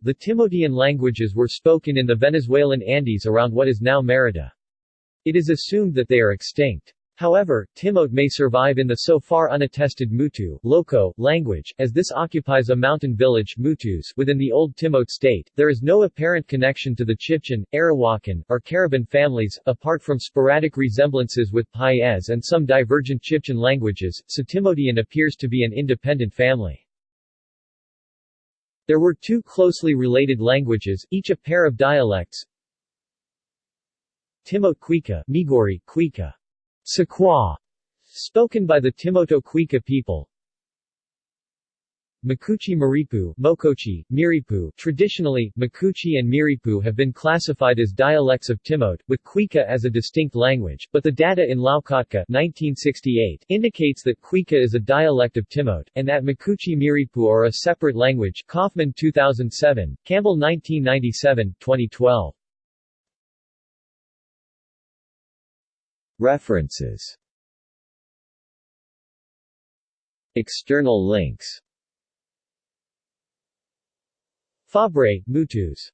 The Timotean languages were spoken in the Venezuelan Andes around what is now Merida. It is assumed that they are extinct. However, Timote may survive in the so far unattested Mutu Loco, language, as this occupies a mountain village Mutus within the Old Timote state. There is no apparent connection to the Chibchan, Arawakan, or Cariban families, apart from sporadic resemblances with Paez and some divergent Chibchan languages, so Timotean appears to be an independent family. There were two closely related languages, each a pair of dialects. Cuica, Migori, Cuica. Sequoia, spoken by the Timoto people. Makuchi Maripu, Mocochí, Miripu. Traditionally, Makuchi and Miripu have been classified as dialects of Timote, with Cuica as a distinct language, but the data in Loukotka 1968 indicates that Cuica is a dialect of Timote, and that Makuchi Miripu are a separate language Kaufman 2007, Campbell 1997, 2012. References External links Fabre, Mutus